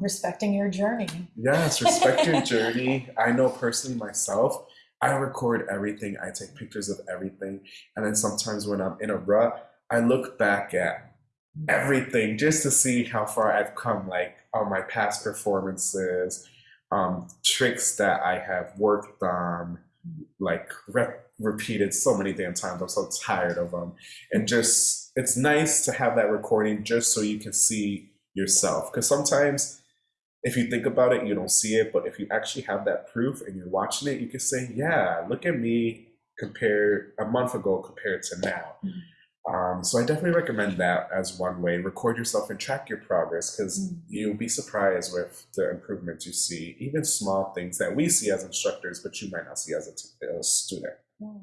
respecting your journey. Yes, respect your journey. I know personally myself, I record everything, I take pictures of everything. And then sometimes when I'm in a rut, I look back at everything just to see how far I've come, like on my past performances, um, tricks that I have worked on, like re- repeated so many damn times. I'm so tired of them. And just, it's nice to have that recording just so you can see yourself. Because sometimes if you think about it, you don't see it. But if you actually have that proof and you're watching it, you can say, yeah, look at me compared a month ago compared to now. Um, so I definitely recommend that as one way. Record yourself and track your progress because Mm. you'll be surprised with the improvements you see, even small things that we see as instructors, but you might not see as a, t- a student. Mm.